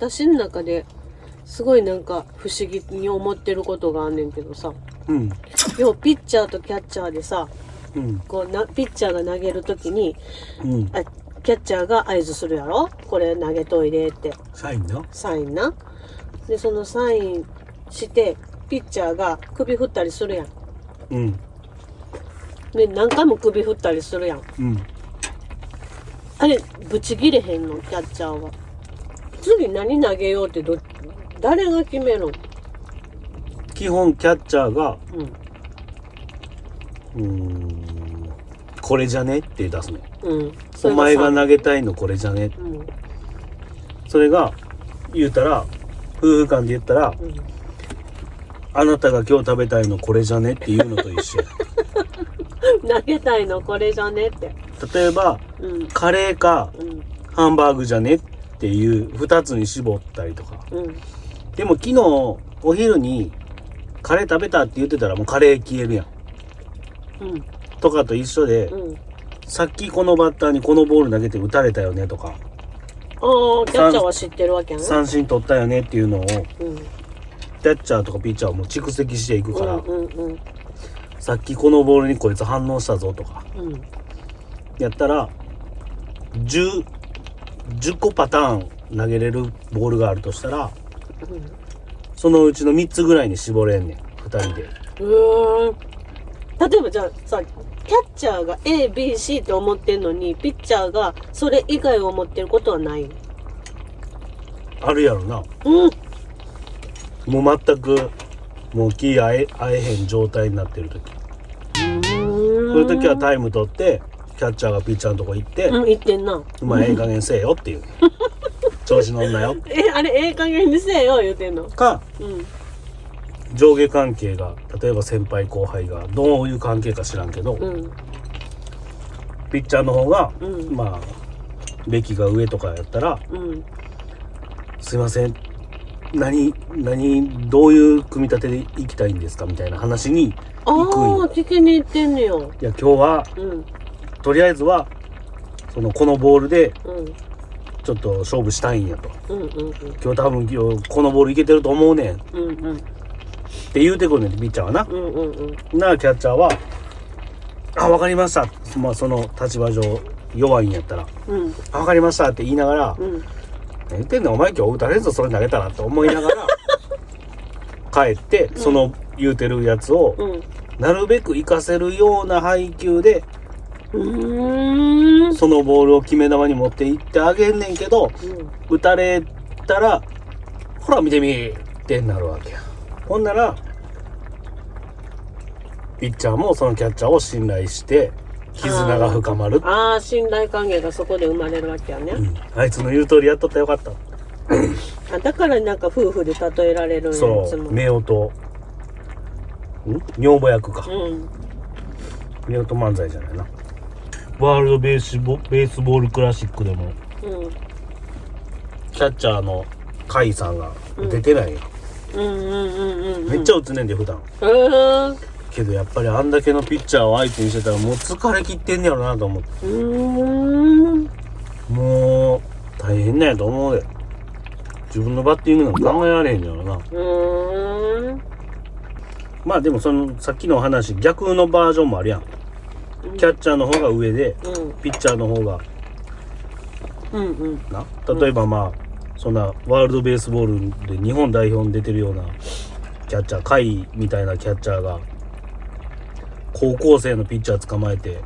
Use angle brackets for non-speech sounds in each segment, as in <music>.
私の中ですごいなんか不思議に思ってることがあんねんけどさ。うん。要はピッチャーとキャッチャーでさうん。こうなピッチャーが投げるときにうん。あキャッチャーが合図するやろ？これ投げといでって。サインな。サインな。でそのサインしてピッチャーが首振ったりするやん。うん。で何回も首振ったりするやん。うん。あれブチ切れへんの？キャッチャーは次何投げようってど誰が決めるん基本キャッチャーがうん。うーんこれじゃねって出すねうん。お前がな投げたいのこれじゃね。うん。それが言うたら夫婦間で言ったらうん。あなたが今日食べたいのこれじゃねっていうのと一緒や。<laughs> 投げたいのこれじゃねって。例えばうん。カレーかうん。ハンバーグじゃねっていう2つに絞ったりとか。うん。でも昨日お昼にカレー食べたって言ってたらもうカレー消えるやん。うん。とかと一緒でうん。さっきこのバッターにこのボール投げて打たれたよねとか。ああキャッチャーは知ってるわけやな三振取ったよねっていうのをうん。キャッチャーとかピッチャーはもう蓄積していくから、うんうんうん。さっきこのボールにこいつ反応したぞとか。うん。やったら 10, 10個パターン投げれるボールがあるとしたらそのうちの3つぐらいに絞れんねん。2人で。うんうーん。例えばじゃあさキャッチャーが ABC って思ってんのにピッチャーがそれ以外を思ってることはない？あるやろな。うん。もう全くもう気合え合えへん状態になってる時。そういう時はタイム取ってキャッチャーがピッチャーのとこ行ってうん言ってんな「お前ええ加減せえよ」っていう。<laughs> 調子乗んなよ。えあれええ加減にせえよ言うてんの。かうん。上下関係が例えば先輩後輩がどういう関係か知らんけど、うん。ピッチャーの方が、うん。まあ歴が上とかやったらうん「すいません何何どういう組み立てでいきたいんですか?」みたいな話にああ聞きに行ってんねよいや今日はうんとりあえずはそのこのボールでうん。ちょっと勝負したいんやと。うんうん今日多分今日このボールいけてると思うねん。っうんうん。うんて言うてくるねんピッチャーはな。うんうんうん。なキャッチャーは「あ分かりました」まあその立場上弱いんやったら。うん「あ分かりました」って言いながらうん。何言ってんのお前今日打たれんぞそれ投げたらって思いながら <laughs> 帰ってその言うてるやつをうん。なるべく活かせるような配球でそのボールを決め球に持っていってあげんねんけど打たれたらほら見てみってなるわけや。ほんならピッチャーもそのキャッチャーを信頼して絆が深まる、ああ信頼関係がそこで生まれるわけやね、うん、あいつの言う通りやっとったらよかった。あだからなんか夫婦で例えられるんやいつも。そう夫婦。ん？女房役か。うん。夫婦漫才じゃないなワールドベースボベースボールクラシックでもうん。キャッチャーの甲斐さんが出てないよ、うんうんうんうんうん。めっちゃ打つねんで普段。へー。けどやっぱりあんだけのピッチャーを相手にしてたらもう疲れ切ってんねやろなと思って。うーん。もう大変なんやと思うで。自分のバッティングなんか考えられへんやろな。うーん。まあでもそのさっきの話逆のバージョンもあるやんキャッチャーの方が上でうん。ピッチャーの方が。うんうん。な？例えばまあそんなワールドベースボールで日本代表に出てるようなキャッチャー甲斐みたいなキャッチャーが高校生のピッチャー捕まえて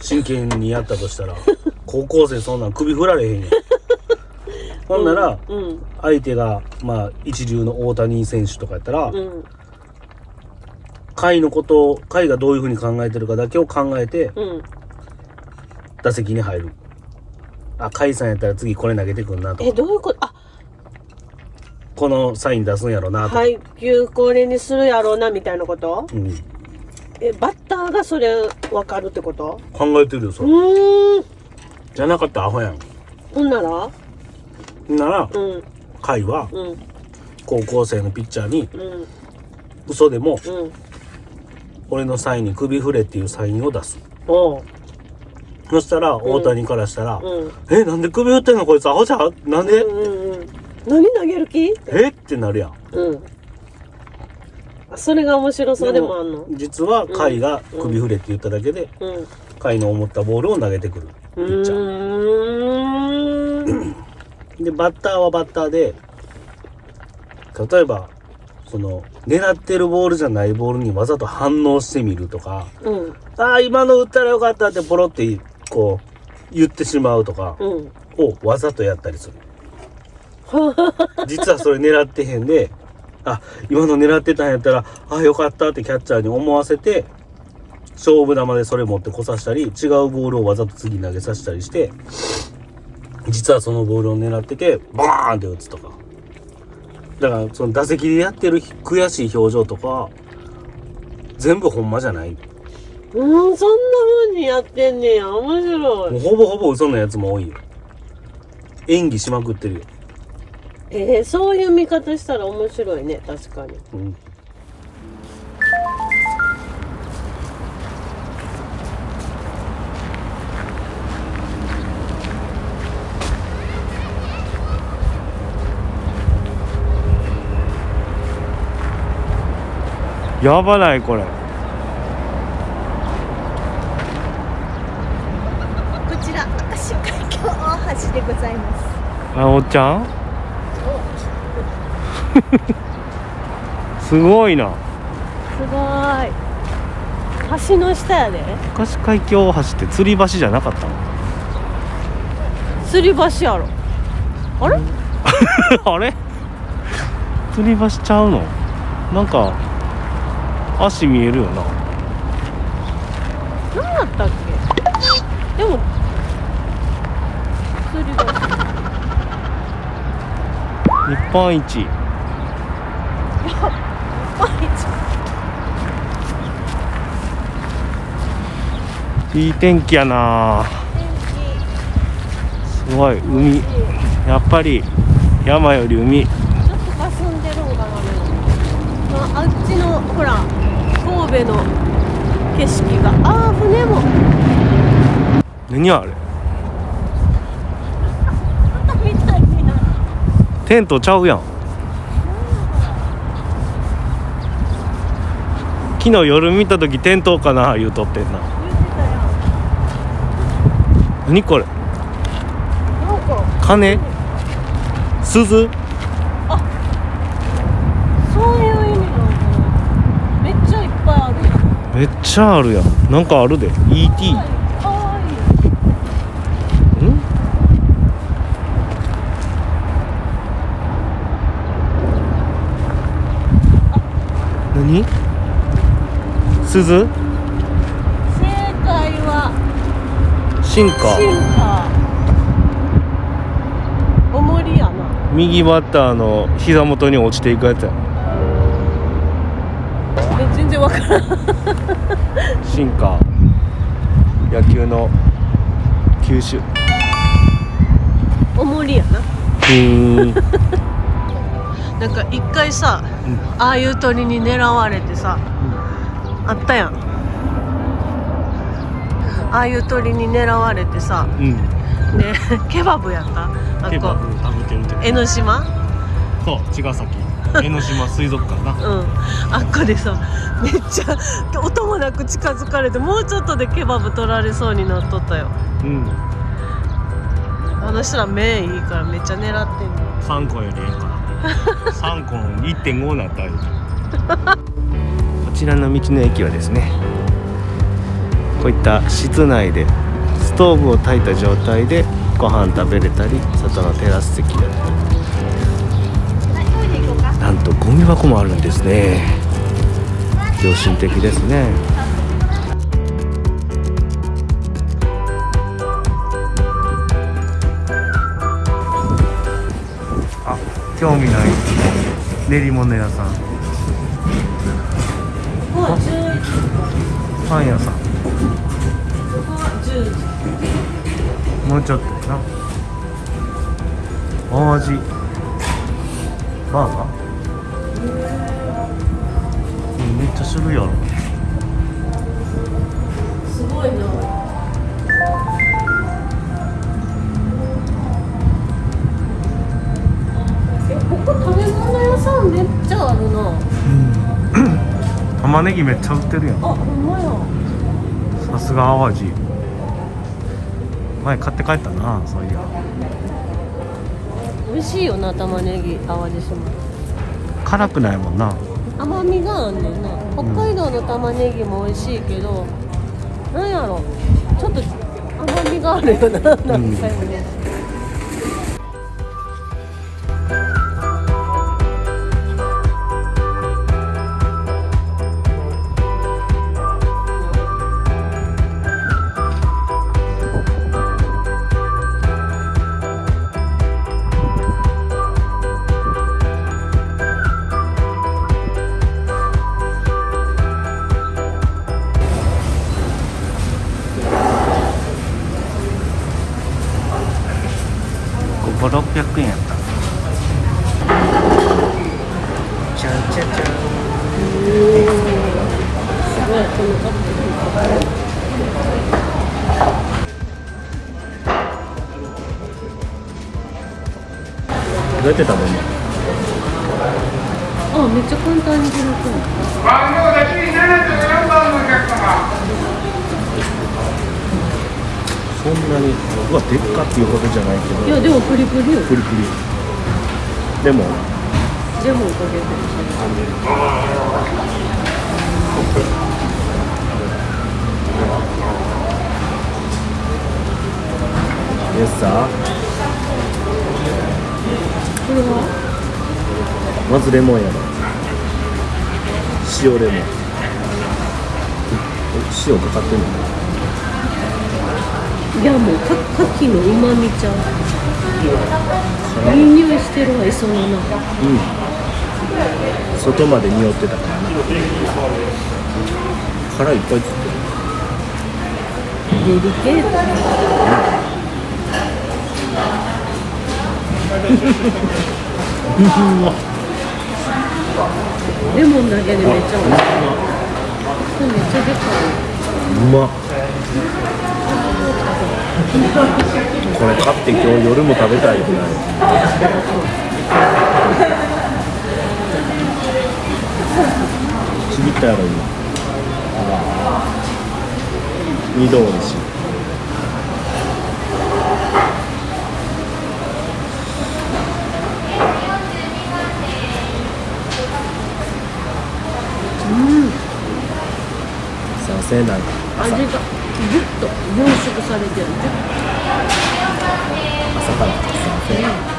真剣にやったとしたら <laughs> 高校生そんなん首振られへんやん。ほんならうん。相手がまあ一流の大谷選手とかやったらうん甲斐のことを甲斐がどういうふうに考えてるかだけを考えてうん。打席に入る。あ甲斐さんやったら次これ投げてくんなとか。えどういうこと？あ。このサイン出すんやろなとか、配球これにするやろうなみたいなこと？うん、えバッターがそれ分かるってこと？考えてるよそうれーん。じゃなかったらアホやん。ほんなら？ならうん。甲斐はうん。高校生のピッチャーにうん。嘘でもうん俺のサインに首振れっていうサインを出す。おうそしたら大谷からしたら「うん。えなんで首打ってんのこいつアホじゃん？なんで、うんうんうん。何投げる気？え？ってなるやん。うん。それが面白そうでもあんの？実は甲斐が首振れって言っただけでうん。甲斐の思ったボールを投げてくる。ピうッチャー。ーん。でバッターはバッターで例えばその狙ってるボールじゃないボールにわざと反応してみるとかうん。ああ今の打ったらよかったってポロってこう言ってしまうとかうん。をわざとやったりする。<laughs> 実はそれ狙ってへんであ今の狙ってたんやったらあよかったってキャッチャーに思わせて勝負球でそれ持ってこさせたり違うボールをわざと次投げさせたりして実はそのボールを狙っててバーンって打つとかだからその打席でやってる悔しい表情とか全部ほんまじゃない？うんそんな風にやってんねや。面白もういほぼほぼ嘘のやつも多いよ。演技しまくってるよ、えー、そういう見方したら面白いね。確かに。うんやばないこれ。こちら明石海峡大橋でございます。あおっちゃん？すごいな。すごい。橋の下やで。明石海峡大橋って吊り橋じゃなかったの？吊り橋やろ。あれ？<laughs> あれ？吊り橋ちゃうの？なんか足見えるよな。何やったっけ？でも吊り橋日本一。いい天気やな。すごい海。やっぱり山より海。ちょっと霞んでるんかなあっちのほら神戸の景色がああ船も。何あれ？<laughs> テントちゃうやん。昨日夜見た時テントかな言うとってんな。何これ？なんか。鐘鈴そういう意味なのかなめっちゃいっぱいあるやんめっちゃあるやん。なんかあるで。ET 何？鈴？正解は。進化。進化。おもりやな。右バッターの膝元に落ちていくやつやからん進化。野球の球種。おもりやな。うーん。なんか一回さ、ああいう鳥に狙われてさ、あったやん。ああいう鳥に狙われてさうん。でケバブやった？あって江ノ島？そう茅ヶ崎江ノ島水族館な。うん。あっこでさめっちゃ音もなく近づかれてもうちょっとでケバブ取られそうになっとったよ。うん。あの人ら目いいからめっちゃ狙ってんの。3個よりええから。<laughs> 3個の1.5になったら <laughs> こちらの道の駅はですねこういった室内でストーブを焚いた状態でご飯食べれたり外のテラス席だったりとゴミ箱もあるんですね。良心的ですね。あ興味ない練り物屋さん。ここは11時パン屋さん。ここは10時もうちょっとやな。淡路バーガー？っちゃ種類あるすごいな。えここ食べ物屋さんめっちゃあるな、うん、<clears throat> 玉ねぎめっちゃ売ってるやん。あほんまや。さすが淡路。前買って帰ったなそういや。美味しいよな玉ねぎ淡路島。辛くないもんな。甘みがあんねんな。北海道の玉ねぎも美味しいけど、なんやろ。ちょっと甘みがあるよな何回もね、どうやって食べるの？あめっちゃ簡単に開くのそんなにうわでっかっていうほどじゃないけどいやでもプリプリ。よプリプリ。でも。ジャムをかけてるでさこれはまずレモンやろ塩レモン。え塩かかってんの？いやもうか牡蠣のうまみちゃう。いい匂いしてるわ磯の中うん。外まで匂ってた。からな殻いっぱいついてる。デリケートレモンだけでめっちゃ美味しいこれめっちゃでかい。うまっ。これ買って今日夜も食べたい。ぐらいちぎったやろ今。二度おいしいさせない味がギュッと凝縮されてる朝からさせない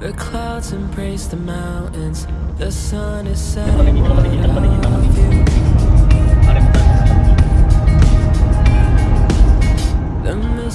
The clouds embrace the mountains. The sun is setting above you. The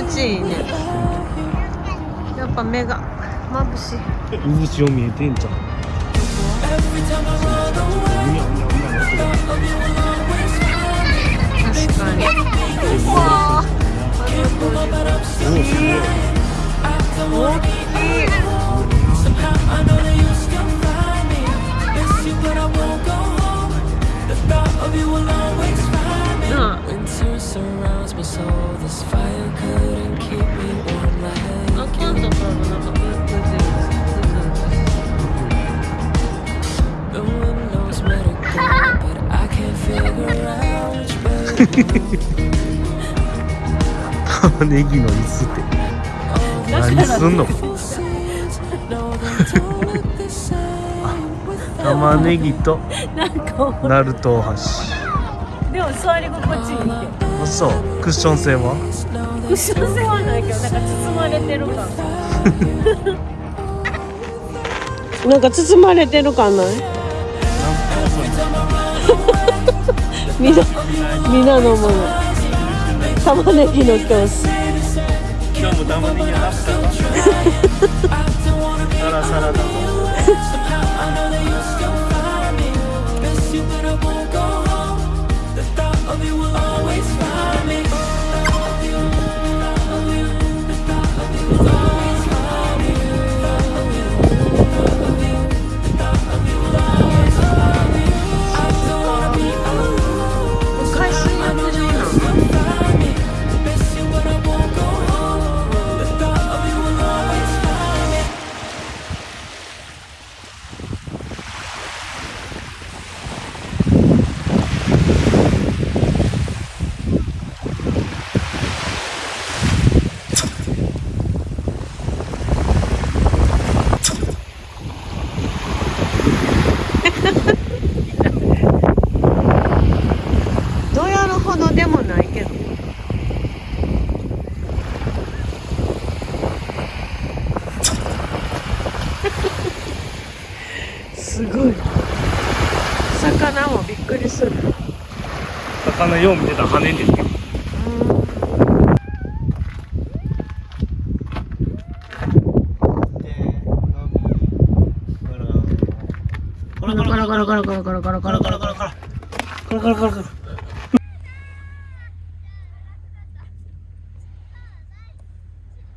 ちいいね without you. やっぱ目が眩しい渦潮見えてんじゃん Every time I run away, thought of you 玉ねぎの椅子って。何すんの？<laughs> 玉ねぎとなんかナルト大橋でも座り心地いいってあそう。クッション性は？クッション性はないけどなんか包まれてる感。<laughs> なんか包まれてる感ない？<laughs> みな皆のもの。玉ねぎの教室今日もダム的なラプタサラサラだよう見てたら跳ねんでんけどコロコロコロコロコロコロコロコロコロコロコロコロコロコロコロコ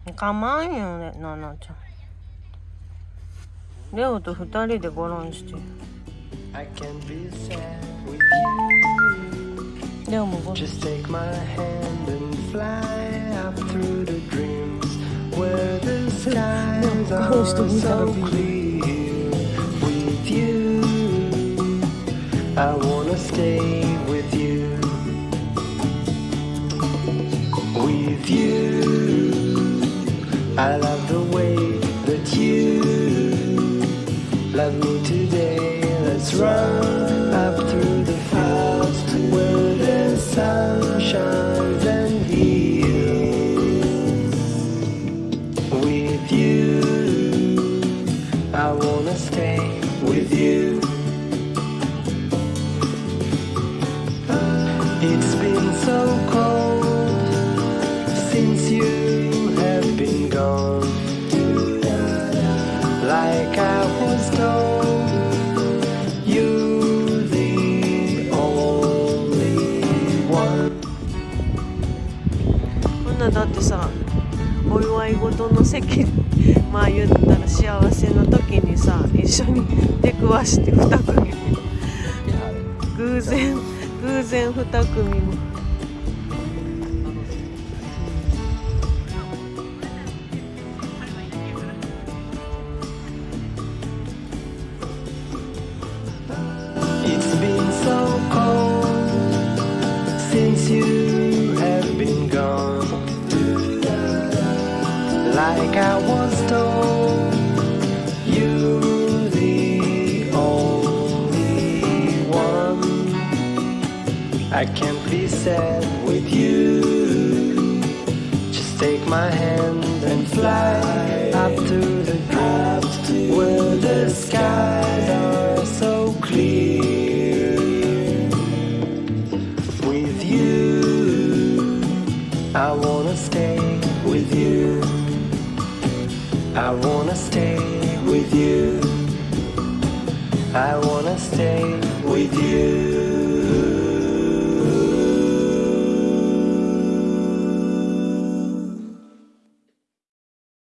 ロかまんよねななちゃんレオと二人でゴロンして I can be sad with you. No mu. Just take my hand and fly up through the dreams where the skies are so clear with you. I wanna stay with you. With you. I love まあ言ったら幸せの時にさ一緒に出くわして2組。偶然偶然2組も I can't be sad with you. Just take my hand and fly up to the clouds where the skies are so clear. With you, I wanna stay with you. I wanna stay with you. I wanna stay with you.